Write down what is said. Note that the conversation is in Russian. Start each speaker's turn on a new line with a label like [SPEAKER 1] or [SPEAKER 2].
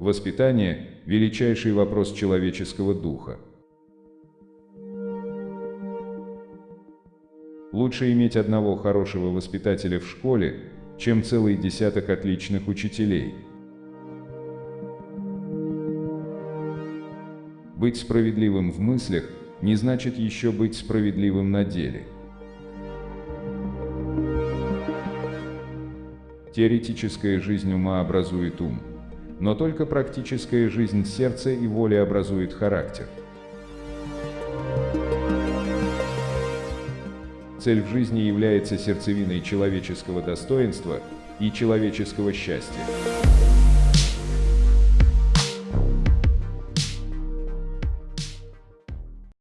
[SPEAKER 1] Воспитание – величайший вопрос человеческого духа. Лучше иметь одного хорошего воспитателя в школе, чем целый десяток отличных учителей. Быть справедливым в мыслях не значит еще быть справедливым на деле. Теоретическая жизнь ума образует ум, но только практическая жизнь сердца и воли образует характер. Цель в жизни является сердцевиной человеческого достоинства и человеческого счастья.